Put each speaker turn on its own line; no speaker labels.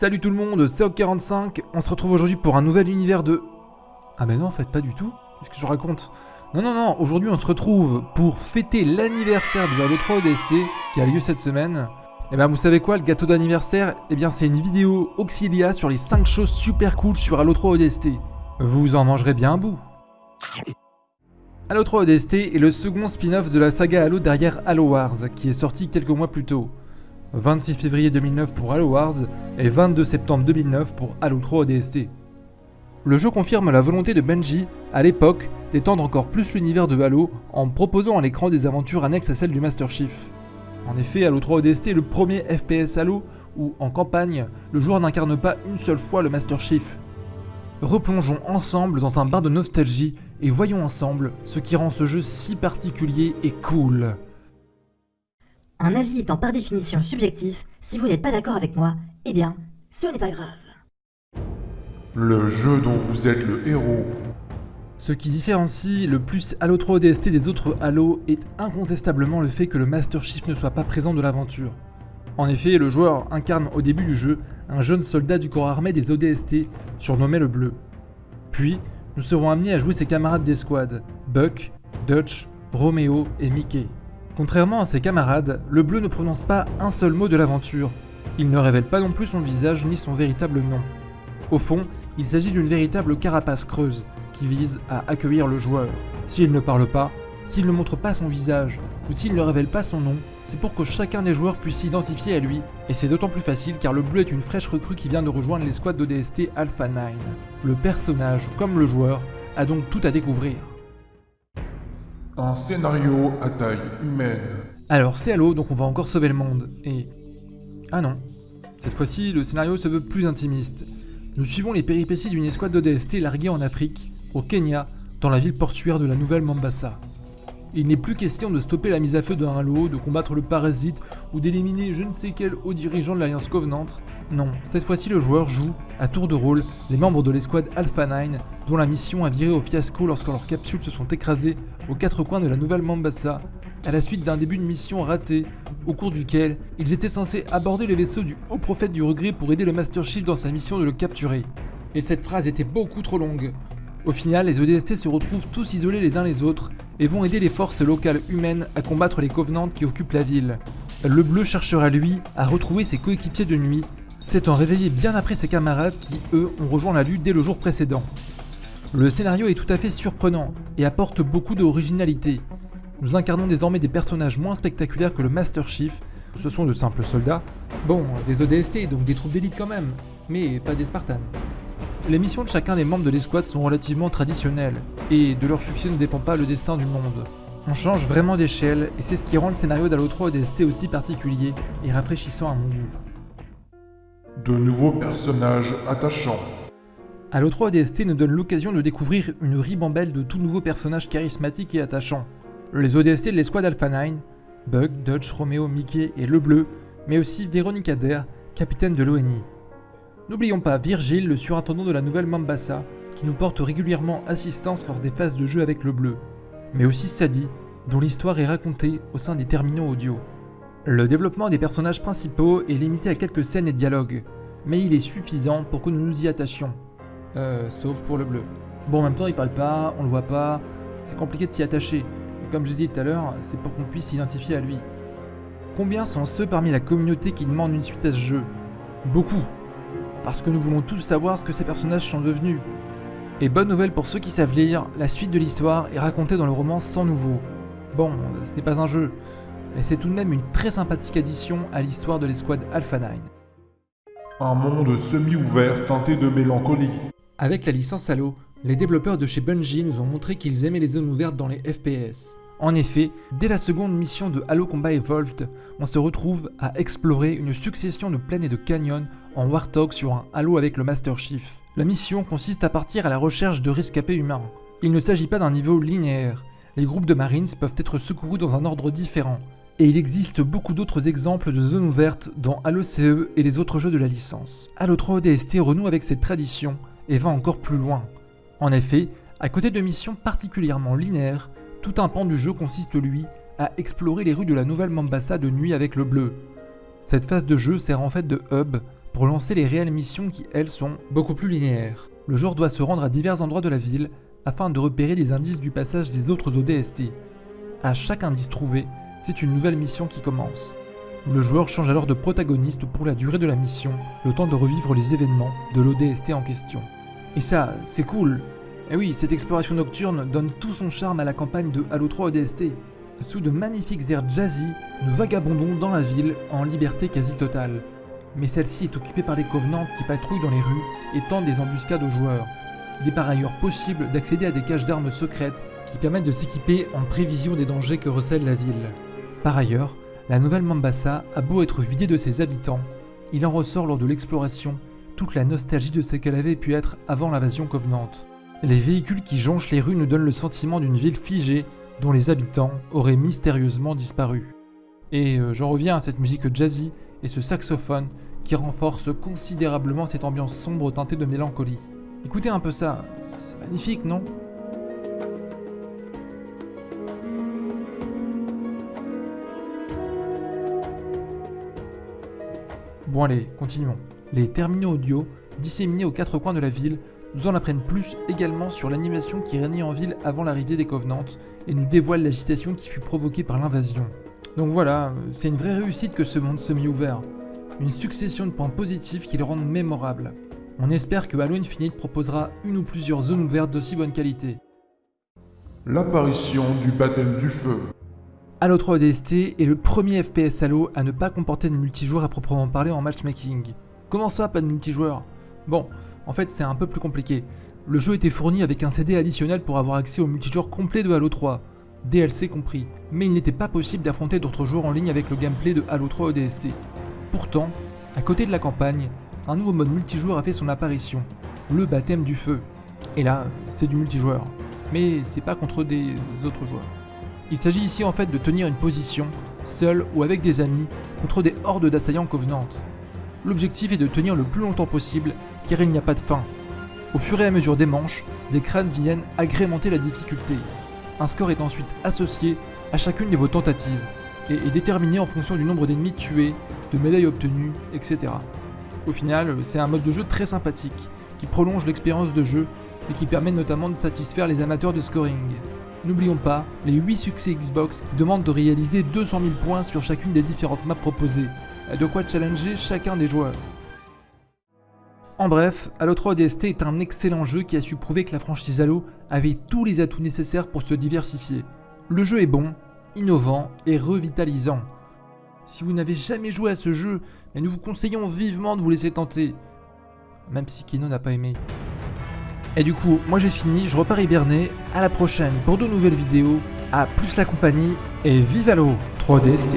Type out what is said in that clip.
Salut tout le monde, c'est Oc45, on se retrouve aujourd'hui pour un nouvel univers de... Ah mais non en fait pas du tout, qu'est-ce que je raconte? Non non non, aujourd'hui on se retrouve pour fêter l'anniversaire du Halo 3 ODST qui a lieu cette semaine. Et ben vous savez quoi, le gâteau d'anniversaire? Eh bien c'est une vidéo Auxilia sur les 5 choses super cool sur Halo 3 ODST. Vous en mangerez bien un bout. Halo 3 ODST est le second spin-off de la saga Halo derrière Halo Wars, qui est sorti quelques mois plus tôt. 26 février 2009 pour Halo Wars et 22 septembre 2009 pour Halo 3 ODST. Le jeu confirme la volonté de Benji, à l'époque, d'étendre encore plus l'univers de Halo en proposant à l'écran des aventures annexes à celles du Master Chief. En effet, Halo 3 ODST est le premier FPS Halo où, en campagne, le joueur n'incarne pas une seule fois le Master Chief. Replongeons ensemble dans un bar de nostalgie et voyons ensemble ce qui rend ce jeu si particulier et cool.
Un avis étant par définition subjectif, si vous n'êtes pas d'accord avec moi, eh bien, ce n'est pas grave.
Le jeu dont vous êtes le héros.
Ce qui différencie le plus Halo 3 ODST des autres Halo est incontestablement le fait que le Master Chief ne soit pas présent de l'aventure. En effet, le joueur incarne au début du jeu un jeune soldat du corps armé des ODST, surnommé le Bleu. Puis, nous serons amenés à jouer ses camarades d'escouade, Buck, Dutch, Romeo et Mickey. Contrairement à ses camarades, le bleu ne prononce pas un seul mot de l'aventure. Il ne révèle pas non plus son visage ni son véritable nom. Au fond, il s'agit d'une véritable carapace creuse qui vise à accueillir le joueur. S'il ne parle pas, s'il ne montre pas son visage, ou s'il ne révèle pas son nom, c'est pour que chacun des joueurs puisse s'identifier à lui, et c'est d'autant plus facile car le bleu est une fraîche recrue qui vient de rejoindre l'escouade d'ODST Alpha 9. Le personnage, comme le joueur, a donc tout à découvrir.
Un scénario à taille humaine.
Alors c'est Halo, donc on va encore sauver le monde, et... Ah non. Cette fois-ci, le scénario se veut plus intimiste. Nous suivons les péripéties d'une escouade d'ODST larguée en Afrique, au Kenya, dans la ville portuaire de la nouvelle Mombasa. Il n'est plus question de stopper la mise à feu d'un halo, de combattre le parasite ou d'éliminer je ne sais quel haut dirigeant de l'Alliance Covenant. Non, cette fois-ci le joueur joue, à tour de rôle, les membres de l'escouade Alpha 9 dont la mission a viré au fiasco lorsque leurs capsules se sont écrasées aux quatre coins de la nouvelle Mombasa, à la suite d'un début de mission raté, au cours duquel ils étaient censés aborder le vaisseau du haut prophète du regret pour aider le Master Chief dans sa mission de le capturer. Et cette phrase était beaucoup trop longue. Au final, les ODST se retrouvent tous isolés les uns les autres et vont aider les forces locales humaines à combattre les Covenants qui occupent la ville. Le bleu cherchera lui à retrouver ses coéquipiers de nuit, s'étant réveillé bien après ses camarades qui, eux, ont rejoint la lutte dès le jour précédent. Le scénario est tout à fait surprenant et apporte beaucoup d'originalité. Nous incarnons désormais des personnages moins spectaculaires que le Master Chief, ce sont de simples soldats. Bon, des ODST, donc des troupes d'élite quand même, mais pas des Spartans. Les missions de chacun des membres de l'escouade sont relativement traditionnelles, et de leur succès ne dépend pas le destin du monde. On change vraiment d'échelle, et c'est ce qui rend le scénario d'Halo 3 ODST aussi particulier et rafraîchissant à mon goût.
De nouveaux personnages attachants.
Halo 3 ODST nous donne l'occasion de découvrir une ribambelle de tout nouveaux personnages charismatiques et attachants. Les ODST de l'escouade Alpha 9, Bug, Dodge, Romeo, Mickey et Le Bleu, mais aussi Véronica Adair, capitaine de l'ONI. N'oublions pas Virgile, le surintendant de la nouvelle Mombasa, qui nous porte régulièrement assistance lors des phases de jeu avec le bleu, mais aussi Sadie, dont l'histoire est racontée au sein des terminaux audio. Le développement des personnages principaux est limité à quelques scènes et dialogues, mais il est suffisant pour que nous nous y attachions. Euh, sauf pour le bleu. Bon, en même temps, il parle pas, on le voit pas, c'est compliqué de s'y attacher, et comme j'ai dit tout à l'heure, c'est pour qu'on puisse s'identifier à lui. Combien sont ceux parmi la communauté qui demandent une suite à ce jeu? Beaucoup parce que nous voulons tous savoir ce que ces personnages sont devenus. Et bonne nouvelle pour ceux qui savent lire, la suite de l'histoire est racontée dans le roman Sans Nouveau. Bon, ce n'est pas un jeu, mais c'est tout de même une très sympathique addition à l'histoire de l'escouade Alpha 9.
Un monde semi-ouvert teinté de mélancolie.
Avec la licence Halo, les développeurs de chez Bungie nous ont montré qu'ils aimaient les zones ouvertes dans les FPS. En effet, dès la seconde mission de Halo Combat Evolved, on se retrouve à explorer une succession de plaines et de canyons en Warthog sur un Halo avec le Master Chief. La mission consiste à partir à la recherche de rescapés humains. Il ne s'agit pas d'un niveau linéaire. Les groupes de Marines peuvent être secourus dans un ordre différent. Et il existe beaucoup d'autres exemples de zones ouvertes dans Halo CE et les autres jeux de la licence. Halo 3 ODST renoue avec cette tradition et va encore plus loin. En effet, à côté de missions particulièrement linéaires, tout un pan du jeu consiste lui à explorer les rues de la nouvelle Mombasa de nuit avec le bleu. Cette phase de jeu sert en fait de hub pour lancer les réelles missions qui, elles, sont beaucoup plus linéaires. Le joueur doit se rendre à divers endroits de la ville afin de repérer des indices du passage des autres ODST. À chaque indice trouvé, c'est une nouvelle mission qui commence. Le joueur change alors de protagoniste pour la durée de la mission, le temps de revivre les événements de l'ODST en question. Et ça, c'est cool Et oui, cette exploration nocturne donne tout son charme à la campagne de Halo 3 ODST. Sous de magnifiques airs jazzy, nous vagabondons dans la ville en liberté quasi totale. Mais celle-ci est occupée par les Covenants qui patrouillent dans les rues et tentent des embuscades aux joueurs. Il est par ailleurs possible d'accéder à des caches d'armes secrètes qui permettent de s'équiper en prévision des dangers que recèle la ville. Par ailleurs, la nouvelle Mombasa a beau être vidée de ses habitants, il en ressort lors de l'exploration toute la nostalgie de ce qu'elle avait pu être avant l'invasion Covenant. Les véhicules qui jonchent les rues nous donnent le sentiment d'une ville figée dont les habitants auraient mystérieusement disparu. Et euh, j'en reviens à cette musique jazzy et ce saxophone qui renforce considérablement cette ambiance sombre teintée de mélancolie. Écoutez un peu ça, c'est magnifique, non? Bon allez, continuons. Les terminaux audio, disséminés aux quatre coins de la ville, nous en apprennent plus également sur l'animation qui régnait en ville avant l'arrivée des Covenants et nous dévoilent l'agitation qui fut provoquée par l'invasion. Donc voilà, c'est une vraie réussite que ce monde semi-ouvert. Une succession de points positifs qui le rendent mémorable. On espère que Halo Infinite proposera une ou plusieurs zones ouvertes d'aussi bonne qualité.
L'apparition du baptême du feu.
Halo 3 ODST est le premier FPS Halo à ne pas comporter de multijoueur à proprement parler en matchmaking. Comment ça, pas de multijoueur? Bon, en fait c'est un peu plus compliqué. Le jeu était fourni avec un CD additionnel pour avoir accès au multijoueur complet de Halo 3, DLC compris, mais il n'était pas possible d'affronter d'autres joueurs en ligne avec le gameplay de Halo 3 ODST. Pourtant, à côté de la campagne, un nouveau mode multijoueur a fait son apparition, le baptême du feu. Et là, c'est du multijoueur, mais c'est pas contre des autres joueurs. Il s'agit ici en fait de tenir une position, seul ou avec des amis, contre des hordes d'assaillants covenantes. L'objectif est de tenir le plus longtemps possible, car il n'y a pas de fin. Au fur et à mesure des manches, des crânes viennent agrémenter la difficulté. Un score est ensuite associé à chacune de vos tentatives, et est déterminé en fonction du nombre d'ennemis tués, de médailles obtenues, etc. Au final, c'est un mode de jeu très sympathique, qui prolonge l'expérience de jeu et qui permet notamment de satisfaire les amateurs de scoring. N'oublions pas les 8 succès Xbox qui demandent de réaliser 200 000 points sur chacune des différentes maps proposées, de quoi challenger chacun des joueurs. En bref, Halo 3 ODST est un excellent jeu qui a su prouver que la franchise Halo avait tous les atouts nécessaires pour se diversifier. Le jeu est bon, innovant et revitalisant. Si vous n'avez jamais joué à ce jeu, nous vous conseillons vivement de vous laisser tenter. Même si Kino n'a pas aimé. Et du coup, moi j'ai fini, je repars hiberner. À la prochaine pour de nouvelles vidéos. À plus la compagnie et vive Halo 3DST